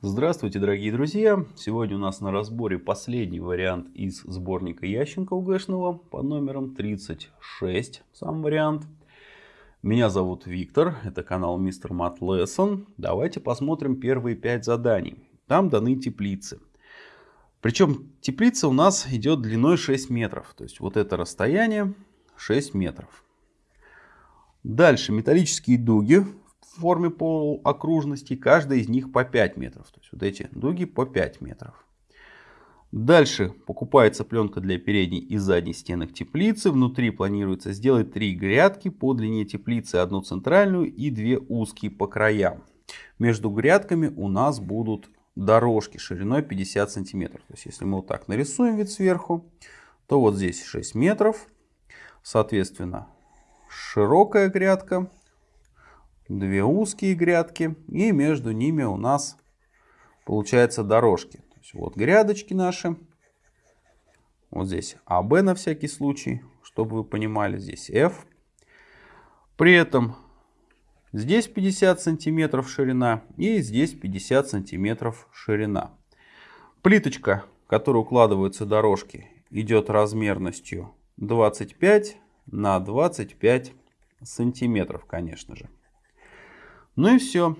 Здравствуйте, дорогие друзья! Сегодня у нас на разборе последний вариант из сборника Ященко УГшного под номером 36, сам вариант. Меня зовут Виктор, это канал Mr. Math Lesson. Давайте посмотрим первые пять заданий. Там даны теплицы. Причем теплица у нас идет длиной 6 метров. То есть вот это расстояние 6 метров. Дальше металлические дуги в форме полуокружности, каждая из них по 5 метров. То есть вот эти дуги по 5 метров. Дальше покупается пленка для передней и задней стенок теплицы. Внутри планируется сделать три грядки по длине теплицы, одну центральную и две узкие по краям. Между грядками у нас будут дорожки шириной 50 сантиметров. То есть если мы вот так нарисуем вид сверху, то вот здесь 6 метров. Соответственно, широкая грядка две узкие грядки и между ними у нас получается дорожки. То есть вот грядочки наши. Вот здесь АБ на всякий случай, чтобы вы понимали, здесь F. При этом здесь 50 сантиметров ширина и здесь 50 сантиметров ширина. Плиточка, в которую укладываются дорожки, идет размерностью 25 на 25 сантиметров, конечно же. Ну и все.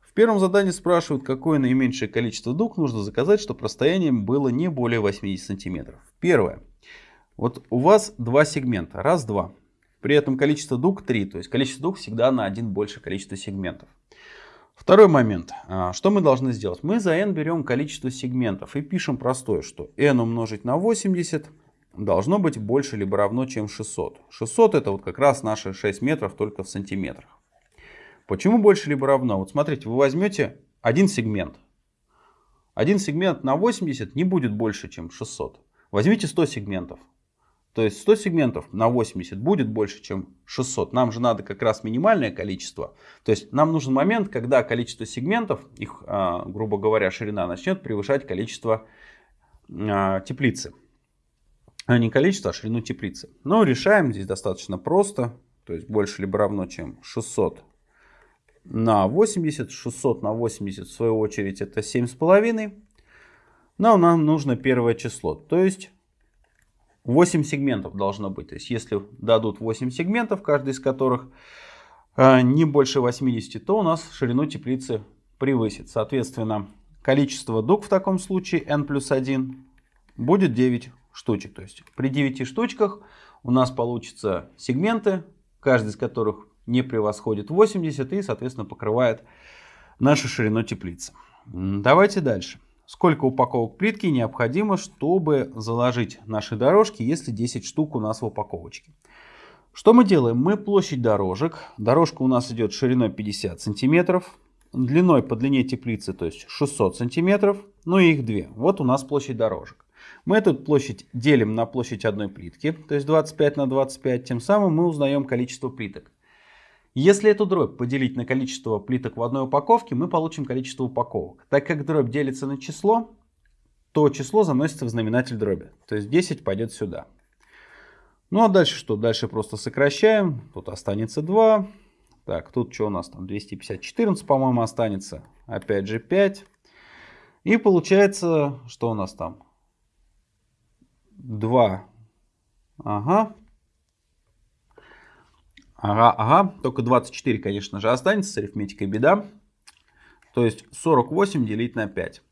В первом задании спрашивают, какое наименьшее количество дуг нужно заказать, чтобы расстояние было не более 80 сантиметров. Первое. Вот у вас два сегмента. Раз, два. При этом количество дуг 3. То есть количество дуг всегда на один больше количества сегментов. Второй момент. А, что мы должны сделать? Мы за n берем количество сегментов и пишем простое, что n умножить на 80 должно быть больше либо равно, чем 600. 600 это вот как раз наши 6 метров только в сантиметрах. Почему больше либо равно? Вот смотрите, вы возьмете один сегмент. Один сегмент на 80 не будет больше, чем 600. Возьмите 100 сегментов. То есть 100 сегментов на 80 будет больше, чем 600. Нам же надо как раз минимальное количество. То есть нам нужен момент, когда количество сегментов, их, а, грубо говоря, ширина начнет превышать количество а, теплицы. А не количество, а ширину теплицы. Но решаем здесь достаточно просто. То есть больше либо равно, чем 600 на 80. 600 на 80 в свою очередь это 7,5. Но нам нужно первое число. То есть 8 сегментов должно быть. То есть если дадут 8 сегментов, каждый из которых а, не больше 80, то у нас ширину теплицы превысит. Соответственно, количество дуг в таком случае n плюс 1 будет 9 штучек. То есть при 9 штучках у нас получится сегменты, каждый из которых не превосходит 80 и, соответственно, покрывает нашу ширину теплицы. Давайте дальше. Сколько упаковок плитки необходимо, чтобы заложить наши дорожки, если 10 штук у нас в упаковочке? Что мы делаем? Мы площадь дорожек. Дорожка у нас идет шириной 50 сантиметров, длиной по длине теплицы, то есть 600 сантиметров, ну и их две. Вот у нас площадь дорожек. Мы эту площадь делим на площадь одной плитки, то есть 25 на 25, тем самым мы узнаем количество плиток. Если эту дробь поделить на количество плиток в одной упаковке, мы получим количество упаковок. Так как дробь делится на число, то число заносится в знаменатель дроби. То есть 10 пойдет сюда. Ну а дальше что? Дальше просто сокращаем. Тут останется 2. Так, тут что у нас там? 250, 14, по-моему, останется. Опять же 5. И получается, что у нас там? 2. Ага. Ага, ага, только 24, конечно же, останется с арифметикой беда. То есть 48 делить на 5.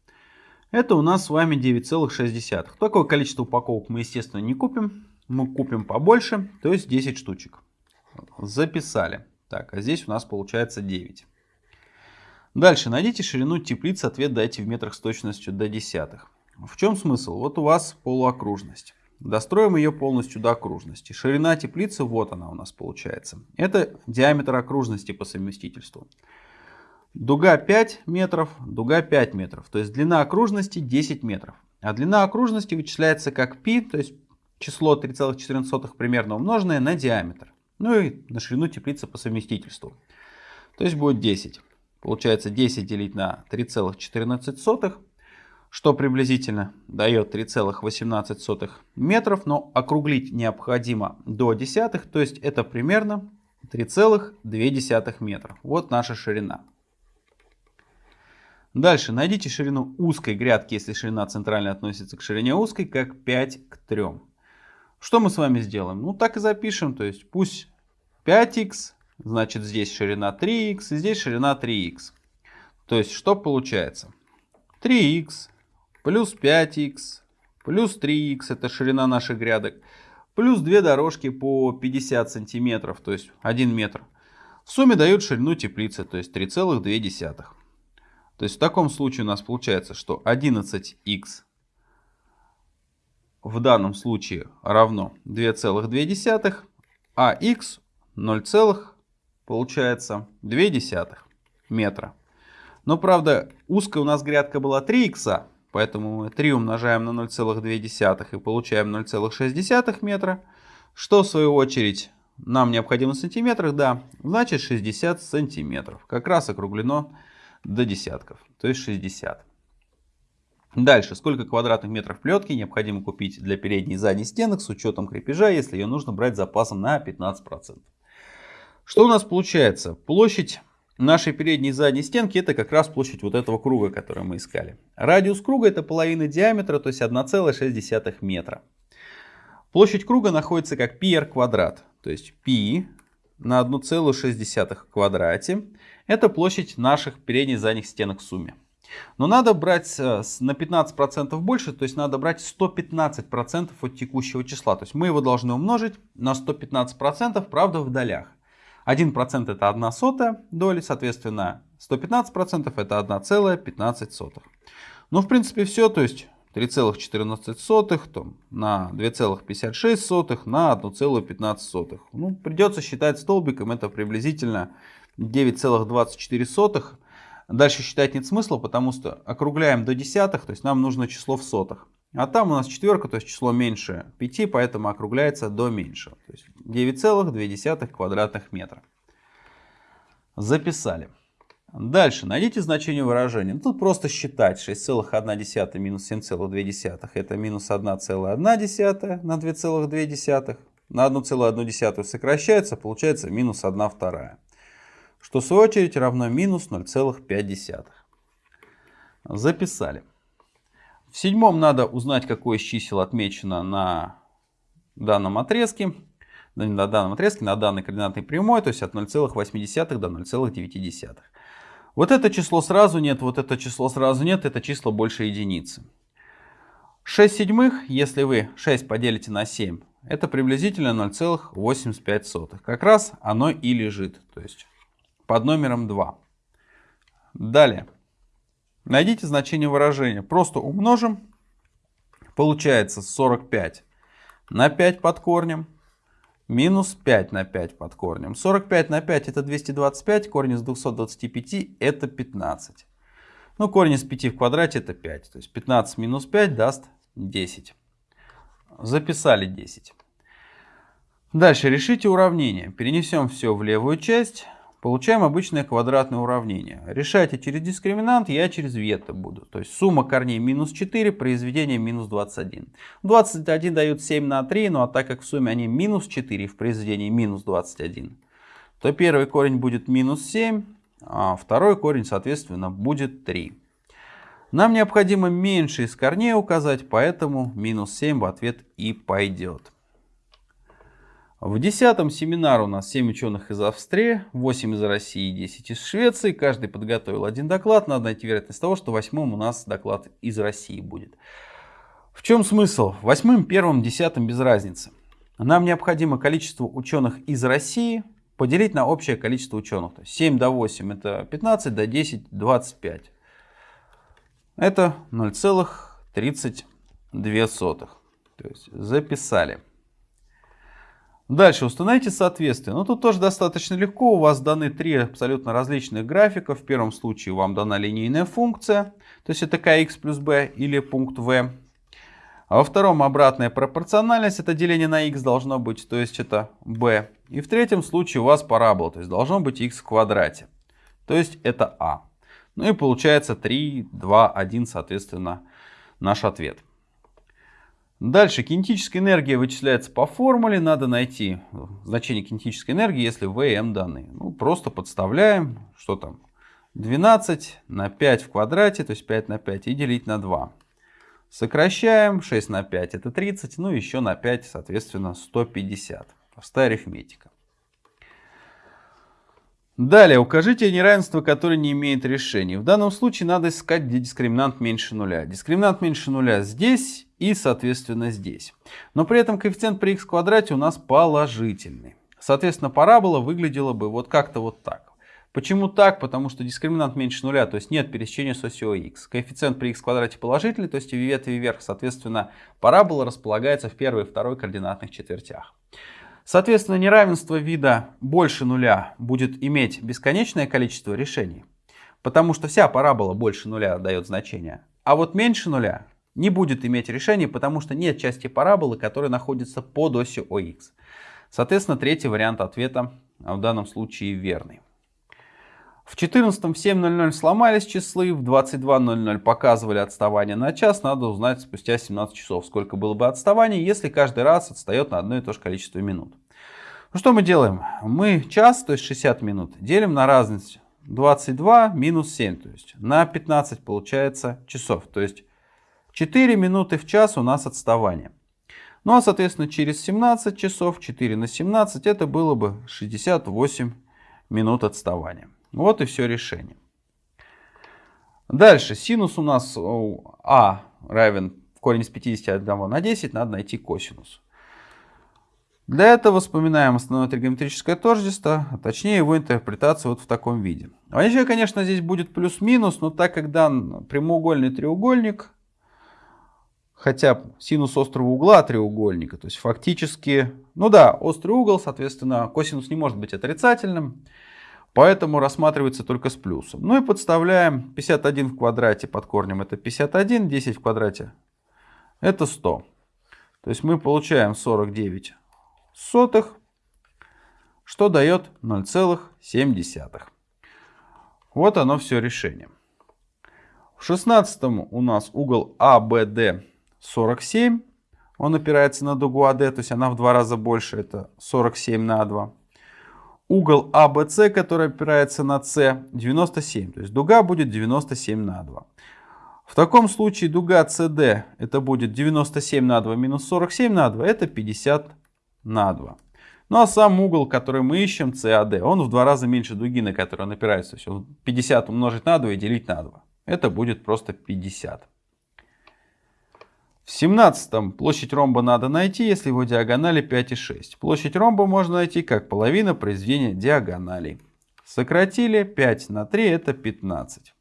Это у нас с вами 9,6. Такое количество упаковок мы, естественно, не купим. Мы купим побольше, то есть 10 штучек. Записали. Так, а здесь у нас получается 9. Дальше найдите ширину теплицы, ответ дайте в метрах с точностью до десятых. В чем смысл? Вот у вас полуокружность. Достроим ее полностью до окружности. Ширина теплицы, вот она у нас получается. Это диаметр окружности по совместительству. Дуга 5 метров, дуга 5 метров. То есть длина окружности 10 метров. А длина окружности вычисляется как π, то есть число 3,14 примерно умноженное на диаметр. Ну и на ширину теплицы по совместительству. То есть будет 10. Получается 10 делить на 3,14 что приблизительно дает 3,18 метров, но округлить необходимо до десятых, то есть это примерно 3,2 метра. Вот наша ширина. Дальше найдите ширину узкой грядки, если ширина центральная относится к ширине узкой, как 5 к 3. Что мы с вами сделаем? Ну так и запишем, то есть пусть 5х, значит здесь ширина 3х и здесь ширина 3х. То есть что получается? 3х плюс 5х плюс 3х, это ширина наших грядок, плюс две дорожки по 50 сантиметров, то есть 1 метр. В сумме дают ширину теплицы, то есть 3,2. То есть в таком случае у нас получается, что 11х в данном случае равно 2,2, а х 0, получается 2 метра. Но правда узкая у нас грядка была 3 х, поэтому мы 3 умножаем на 0,2 и получаем 0,6 метра, что в свою очередь нам необходимо в сантиметрах, да, значит 60 сантиметров. Как раз округлено до десятков, то есть 60. Дальше, сколько квадратных метров плетки необходимо купить для передней и задней стенок с учетом крепежа, если ее нужно брать запасом на 15%. Что у нас получается? Площадь нашей передней и задней стенки это как раз площадь вот этого круга, который мы искали. Радиус круга это половина диаметра, то есть 1,6 метра. Площадь круга находится как πr квадрат, то есть π на 1,6 квадрате. Это площадь наших передних и задних стенок в сумме. Но надо брать э, на 15% больше, то есть надо брать 115% от текущего числа. То есть мы его должны умножить на 115%, правда в долях. 1% это 1 сотая доли, соответственно 115% это 1,15. Ну в принципе все, то есть 3,14 на 2,56 на 1,15. Ну, придется считать столбиком, это приблизительно 9,24. Дальше считать нет смысла, потому что округляем до десятых, то есть нам нужно число в сотах. А там у нас четверка, то есть число меньше 5, поэтому округляется до меньшего. То есть 9,2 квадратных метра. Записали. Дальше найдите значение выражения. Ну, тут просто считать 6,1 минус 7,2 это минус 1,1 на 2,2. На 1,1 сокращается, получается минус 1 вторая. Что в свою очередь равно минус 0,5. Записали. В седьмом надо узнать, какое из чисел отмечено на данном отрезке на данном отрезке, на данной координатной прямой, то есть от 0,8 до 0,9. Вот это число сразу нет, вот это число сразу нет, это число больше единицы. 6 седьмых, если вы 6 поделите на 7, это приблизительно 0,85. Как раз оно и лежит, то есть под номером 2. Далее. Найдите значение выражения. Просто умножим. Получается 45 на 5 под корнем Минус 5 на 5 под корнем. 45 на 5 это 225, корень из 225 это 15. Ну, корень из 5 в квадрате это 5. То есть 15 минус 5 даст 10. Записали 10. Дальше решите уравнение. Перенесем все в левую часть. Получаем обычное квадратное уравнение. Решайте через дискриминант, я через ветто буду. То есть сумма корней минус 4, произведение минус 21. 21 дают 7 на 3, ну а так как в сумме они минус 4, в произведении минус 21, то первый корень будет минус 7, а второй корень, соответственно, будет 3. Нам необходимо меньше из корней указать, поэтому минус 7 в ответ и пойдет. В 10 семинар у нас 7 ученых из Австрии, 8 из России и 10 из Швеции. Каждый подготовил один доклад. Надо найти вероятность того, что восьмым у нас доклад из России будет. В чем смысл? Восьмым, первым, десятым без разницы. Нам необходимо количество ученых из России поделить на общее количество ученых. То есть 7 до 8 это 15, до 10 25. Это 0,32. То есть записали. Дальше установите соответствие. Ну тут тоже достаточно легко. У вас даны три абсолютно различных графика. В первом случае вам дана линейная функция. То есть это kx плюс b или пункт v. А во втором обратная пропорциональность. Это деление на x должно быть. То есть это b. И в третьем случае у вас парабола. То есть должно быть x в квадрате. То есть это a. Ну и получается 3, 2, 1 соответственно наш ответ. Дальше кинетическая энергия вычисляется по формуле. Надо найти значение кинетической энергии, если V и M даны. Ну, просто подставляем, что там. 12 на 5 в квадрате, то есть 5 на 5, и делить на 2. Сокращаем. 6 на 5 это 30, ну еще на 5, соответственно, 150. Простая арифметика. Далее, укажите неравенство, которое не имеет решения. В данном случае надо искать, где дискриминант меньше нуля. Дискриминант меньше нуля здесь и, соответственно, здесь. Но при этом коэффициент при х квадрате у нас положительный. Соответственно, парабола выглядела бы вот как-то вот так. Почему так? Потому что дискриминант меньше нуля, то есть нет пересечения с осью x. Коэффициент при x квадрате положительный, то есть и ветви вверх. Соответственно, парабола располагается в первой и второй координатных четвертях. Соответственно, неравенство вида больше нуля будет иметь бесконечное количество решений, потому что вся парабола больше нуля дает значение. А вот меньше нуля не будет иметь решений, потому что нет части параболы, которая находится под осью ОХ. Соответственно, третий вариант ответа в данном случае верный. В 14 в 7.00 сломались числы, в 22.00 показывали отставание на час. Надо узнать спустя 17 часов, сколько было бы отставание, если каждый раз отстает на одно и то же количество минут. Ну что мы делаем? Мы час, то есть 60 минут, делим на разность 22 минус 7, то есть на 15 получается часов. То есть 4 минуты в час у нас отставание. Ну а соответственно через 17 часов 4 на 17 это было бы 68 минут отставания. Вот и все решение. Дальше. Синус у нас А равен корень из 51 на 10. Надо найти косинус. Для этого вспоминаем основное тригонометрическое тождество, а точнее его интерпретацию вот в таком виде. Вообще, конечно, здесь будет плюс-минус, но так как дан прямоугольный треугольник, хотя синус острого угла треугольника, то есть фактически, ну да, острый угол, соответственно, косинус не может быть отрицательным, Поэтому рассматривается только с плюсом. Ну и подставляем 51 в квадрате под корнем это 51, 10 в квадрате это 100. То есть мы получаем 49 сотых, что дает 0,7. Вот оно все решение. В 16 у нас угол АБД 47. Он опирается на дугу АД, то есть она в два раза больше, это 47 на 2 угол ABC, который опирается на С, 97. То есть дуга будет 97 на 2. В таком случае дуга CD это будет 97 на 2 минус 47 на 2, это 50 на 2. Ну а сам угол, который мы ищем, CAD, он в два раза меньше дуги, на которую он опирается. То есть 50 умножить на 2 и делить на 2. Это будет просто 50. В 17 площадь ромба надо найти, если его диагонали 5 и 6. Площадь ромба можно найти как половина произведения диагоналей. Сократили 5 на 3 это 15.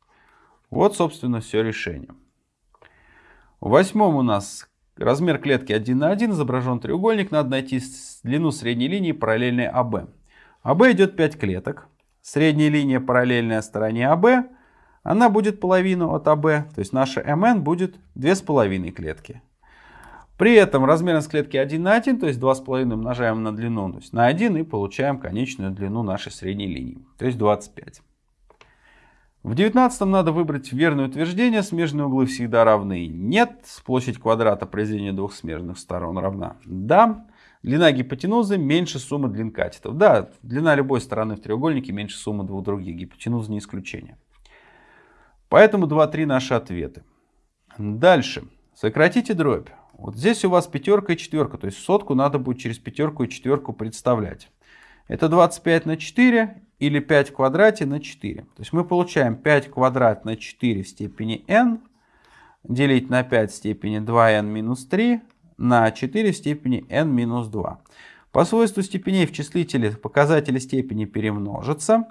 Вот собственно все решение. В восьмом у нас размер клетки 1 на 1, изображен треугольник, надо найти длину средней линии параллельной АБ. АБ идет 5 клеток. Средняя линия параллельная стороне АБ она будет половину от АБ, то есть наша МН будет 2,5 клетки. При этом размерность клетки 1 на 1, то есть 2,5 умножаем на длину, то есть на 1 и получаем конечную длину нашей средней линии, то есть 25. В 19 надо выбрать верное утверждение, смежные углы всегда равны. Нет, площадь квадрата произведения двух смежных сторон равна. Да, длина гипотенузы меньше суммы длин катетов. Да, длина любой стороны в треугольнике меньше суммы двух других, гипотенуза не исключение. Поэтому 2-3 наши ответы. Дальше. Сократите дробь. Вот здесь у вас пятерка и четверка, то есть сотку надо будет через пятерку и четверку представлять. Это 25 на 4 или 5 в квадрате на 4. То есть мы получаем 5 квадрат на 4 в степени n делить на 5 в степени 2n минус 3 на 4 в степени n минус 2. По свойству степеней в числителе показатели степени перемножатся.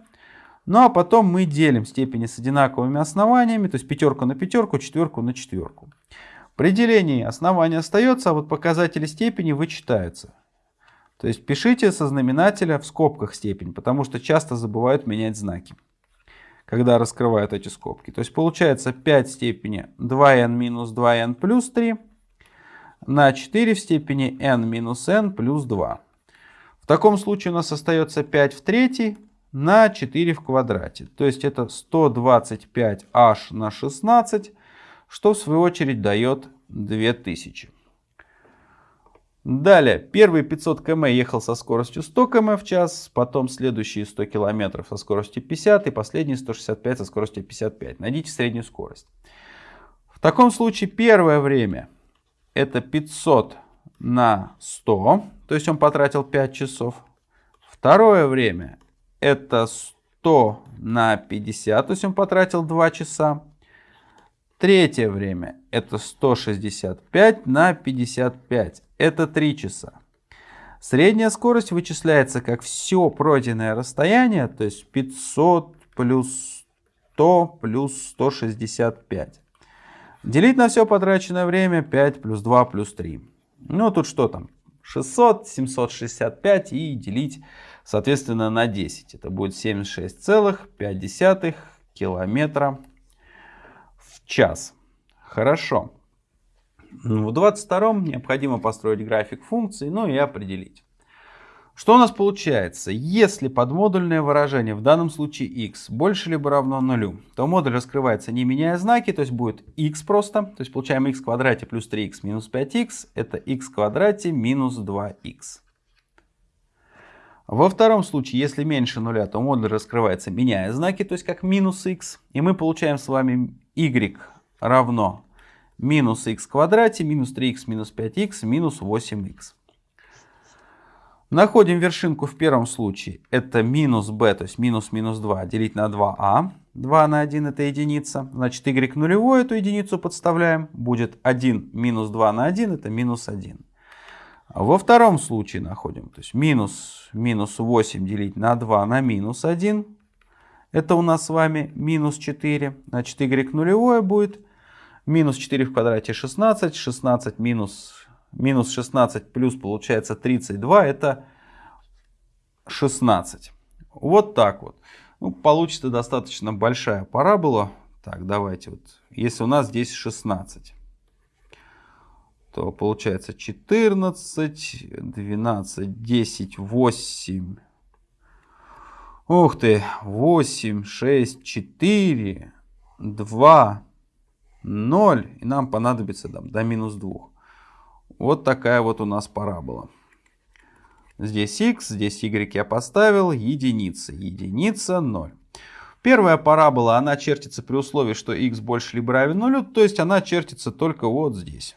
Ну а потом мы делим степени с одинаковыми основаниями, то есть пятерку на пятерку, четверку на четверку. При делении основание остается, а вот показатели степени вычитаются. То есть пишите со знаменателя в скобках степень, потому что часто забывают менять знаки, когда раскрывают эти скобки. То есть получается 5 в степени 2n минус 2n плюс 3 на 4 в степени n минус n плюс 2. В таком случае у нас остается 5 в третьей на 4 в квадрате. То есть это 125h на 16, что в свою очередь дает 2000. Далее, первый 500 км ехал со скоростью 100 км в час, потом следующие 100 км со скоростью 50 и последние 165 со скоростью 55. Найдите среднюю скорость. В таком случае первое время это 500 на 100, то есть он потратил 5 часов. Второе время это 100 на 50, то есть он потратил 2 часа. Третье время это 165 на 55, это 3 часа. Средняя скорость вычисляется как все пройденное расстояние, то есть 500 плюс 100 плюс 165. Делить на все потраченное время 5 плюс 2 плюс 3. Ну тут что там? 600, 765 и делить соответственно на 10. Это будет 76,5 километра в час. Хорошо. В 22 необходимо построить график функций, ну и определить. Что у нас получается? Если подмодульное выражение, в данном случае x, больше либо равно нулю, то модуль раскрывается не меняя знаки, то есть будет x просто, то есть получаем x в квадрате плюс 3x минус 5x, это x в квадрате минус 2x. Во втором случае, если меньше нуля, то модуль раскрывается меняя знаки, то есть как минус x, и мы получаем с вами y равно минус x в квадрате минус 3x минус 5x минус 8x. Находим вершинку в первом случае. Это минус b, то есть минус минус 2 делить на 2а. 2 на 1 это единица. Значит, y нулевой эту единицу подставляем. Будет 1 минус 2 на 1 это минус 1. Во втором случае находим. То есть минус, минус 8 делить на 2 на минус 1. Это у нас с вами минус 4. Значит, y нулевое будет минус 4 в квадрате 16. 16 минус минус 16 плюс получается 32, это 16. Вот так вот. Ну, получится достаточно большая парабола. Так, давайте вот. Если у нас здесь 16, то получается 14, 12, 10, 8. Ух ты, 8, 6, 4, 2, 0. И нам понадобится там, до минус 2. Вот такая вот у нас парабола. Здесь x, здесь y я поставил, единица, единица, 0. Первая парабола, она чертится при условии, что x больше либо равен нулю, то есть она чертится только вот здесь.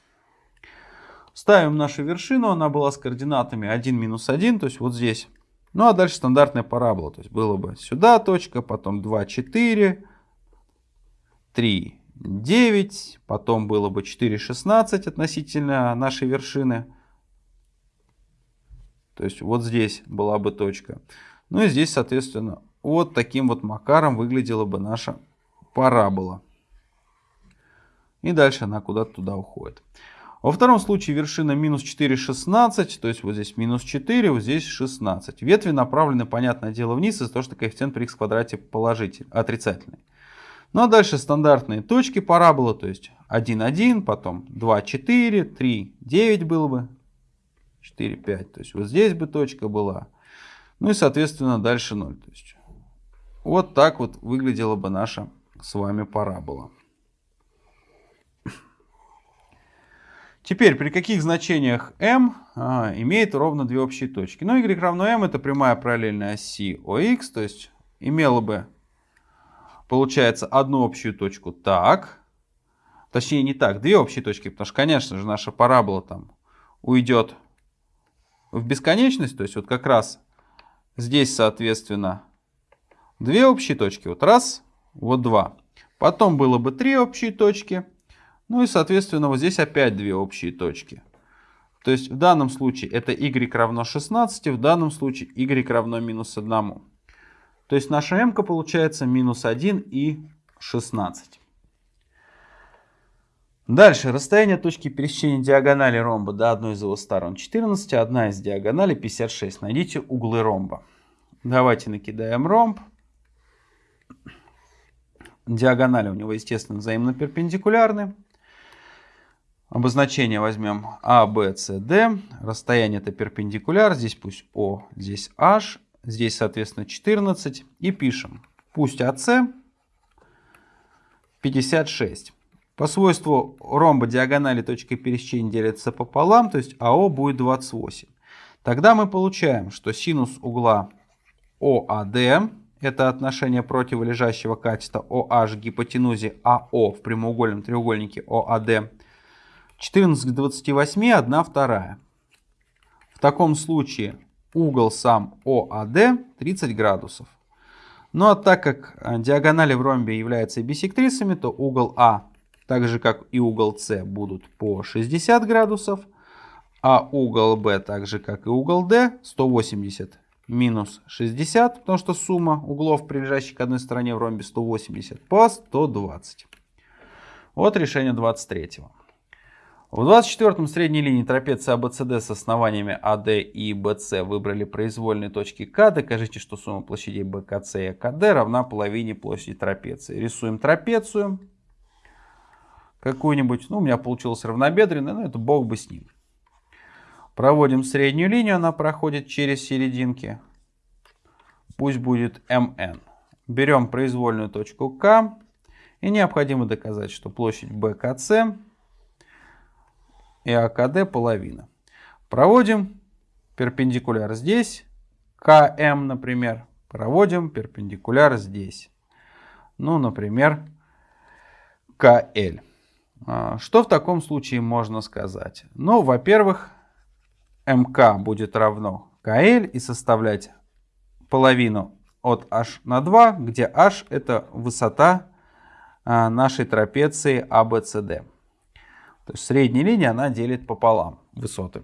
Ставим нашу вершину, она была с координатами 1, минус 1, то есть вот здесь. Ну а дальше стандартная парабола, то есть было бы сюда точка, потом 2, 4, 3, 9, потом было бы 4,16 относительно нашей вершины. То есть вот здесь была бы точка. Ну и здесь, соответственно, вот таким вот макаром выглядела бы наша парабола. И дальше она куда-то туда уходит. Во втором случае вершина минус 4,16, то есть вот здесь минус 4, вот здесь 16. Ветви направлены, понятное дело, вниз из-за того, что коэффициент при х квадрате положительный, отрицательный. Ну а дальше стандартные точки параболы, то есть 1, 1, потом 2, 4, 3, 9 было бы, 4, 5. То есть вот здесь бы точка была. Ну и соответственно дальше 0. То есть вот так вот выглядела бы наша с вами парабола. Теперь, при каких значениях m а, имеет ровно две общие точки? Ну, y равно m это прямая параллельная оси OX, то есть имела бы получается одну общую точку так. Точнее не так, две общие точки, потому что, конечно же, наша парабола там уйдет в бесконечность. То есть вот как раз здесь, соответственно, две общие точки. Вот раз, вот два. Потом было бы три общие точки. Ну и, соответственно, вот здесь опять две общие точки. То есть в данном случае это y равно 16, в данном случае y равно минус 1. То есть наша m получается минус 1 и 16. Дальше. Расстояние точки пересечения диагонали ромба до одной из его сторон 14, одна из диагоналей 56. Найдите углы ромба. Давайте накидаем ромб. Диагонали у него, естественно, взаимно перпендикулярны. Обозначение возьмем А, Б, С, Д. Расстояние это перпендикуляр. Здесь пусть О, здесь H. Здесь, соответственно, 14. И пишем. Пусть АС 56. По свойству ромба диагонали точки пересечения делятся пополам, то есть АО будет 28. Тогда мы получаем, что синус угла ОАД, это отношение противолежащего катета OH гипотенузе АО в прямоугольном треугольнике ОАД, 14 к 28, 1 вторая. В таком случае угол сам ОАД 30 градусов. Ну а так как диагонали в ромбе являются бисектрисами, то угол А, так же как и угол С, будут по 60 градусов – а угол B, так же как и угол D, 180 минус 60, потому что сумма углов, прилежащих к одной стороне в ромбе 180, по 120. Вот решение 23. В 24-м средней линии трапеции ABCD с основаниями AD и BC выбрали произвольные точки К. Докажите, что сумма площадей BKC и AKD равна половине площади трапеции. Рисуем трапецию какую-нибудь. Ну, у меня получилось равнобедренная, но это бог бы с ним. Проводим среднюю линию, она проходит через серединки. Пусть будет МН. Берем произвольную точку К. И необходимо доказать, что площадь БКС и АКД половина. Проводим перпендикуляр здесь. КМ, например. Проводим перпендикуляр здесь. Ну, например, КЛ. А, что в таком случае можно сказать? Ну, во-первых, МК будет равно КЛ и составлять половину от h на 2, где h это высота а, нашей трапеции ABCD. То есть средняя линия она делит пополам высоты.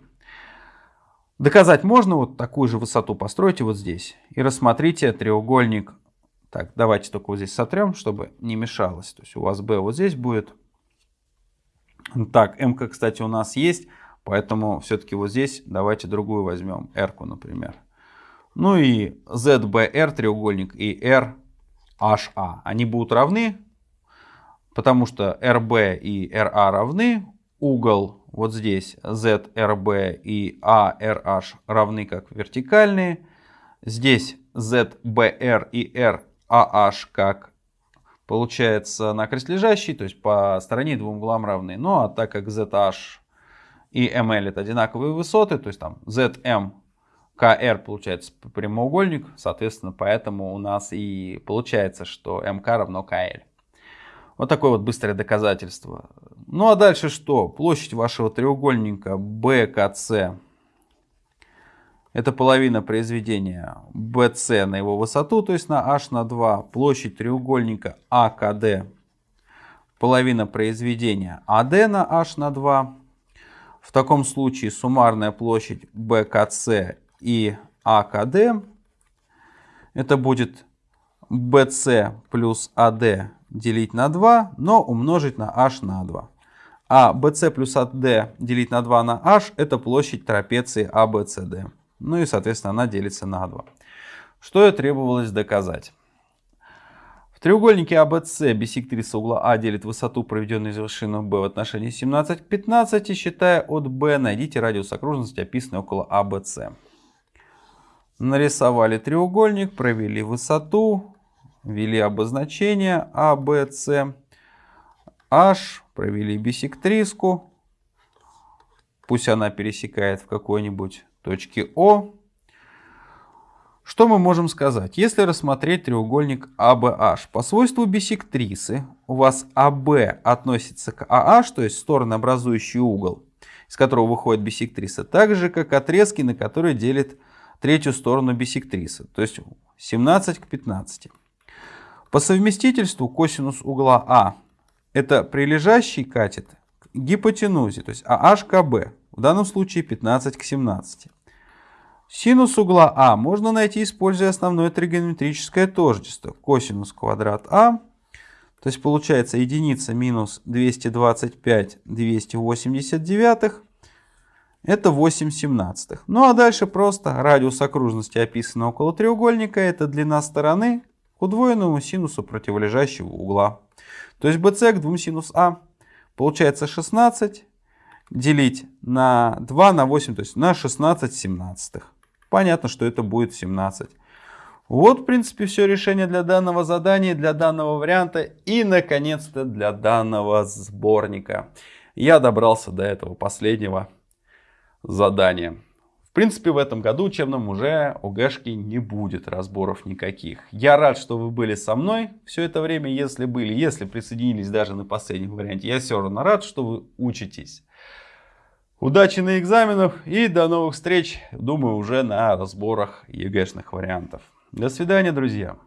Доказать можно вот такую же высоту постройте вот здесь. И рассмотрите треугольник. Так, давайте только вот здесь сотрем, чтобы не мешалось. То есть у вас B вот здесь будет. Так, м кстати, у нас есть. Поэтому все-таки вот здесь давайте другую возьмем, r, например. Ну и ZBR треугольник и RHA. Они будут равны, потому что RB и RA равны. Угол вот здесь ZRB и ARH равны как вертикальные. Здесь ZBR и RAH как получается накрест лежащий, то есть по стороне двум углам равны. Ну а так как ZH и ML это одинаковые высоты, то есть там ZM, KR получается прямоугольник, соответственно, поэтому у нас и получается, что MK равно KL. Вот такое вот быстрое доказательство. Ну а дальше что? Площадь вашего треугольника BKC это половина произведения BC на его высоту, то есть на h на 2. Площадь треугольника AKD половина произведения AD на h на 2. В таком случае суммарная площадь BKC и AKD это будет BC плюс AD делить на 2, но умножить на h на 2. А BC плюс AD делить на 2 на h это площадь трапеции ABCD. Ну и соответственно она делится на 2. Что и требовалось доказать треугольнике ABC бисектриса угла А делит высоту, проведенную из вершины B в отношении 17 к 15, и считая от B, найдите радиус окружности, описанный около ABC. Нарисовали треугольник, провели высоту, ввели обозначение ABC, H, провели бисектриску, пусть она пересекает в какой-нибудь точке О, что мы можем сказать? Если рассмотреть треугольник ABH, по свойству бисектрисы у вас AB относится к AH, то есть стороны, образующий угол, из которого выходит бисектриса, так же, как отрезки, на которые делит третью сторону бисектрисы, то есть 17 к 15. По совместительству косинус угла А это прилежащий катет к гипотенузе, то есть AH в данном случае 15 к 17. Синус угла А можно найти, используя основное тригонометрическое тождество. Косинус квадрат А. То есть получается единица минус 225 289. Это 8 семнадцатых. Ну а дальше просто радиус окружности, описанный около треугольника, это длина стороны к удвоенному синусу противолежащего угла. То есть BC к 2 синус А получается 16 делить на 2 на 8, то есть на 16 семнадцатых. Понятно, что это будет 17. Вот, в принципе, все решение для данного задания, для данного варианта и, наконец-то, для данного сборника. Я добрался до этого последнего задания. В принципе, в этом году учебном уже ОГЭшки не будет разборов никаких. Я рад, что вы были со мной все это время, если были, если присоединились даже на последнем варианте. Я все равно рад, что вы учитесь. Удачи на экзаменах и до новых встреч, думаю, уже на разборах ЕГЭшных вариантов. До свидания, друзья.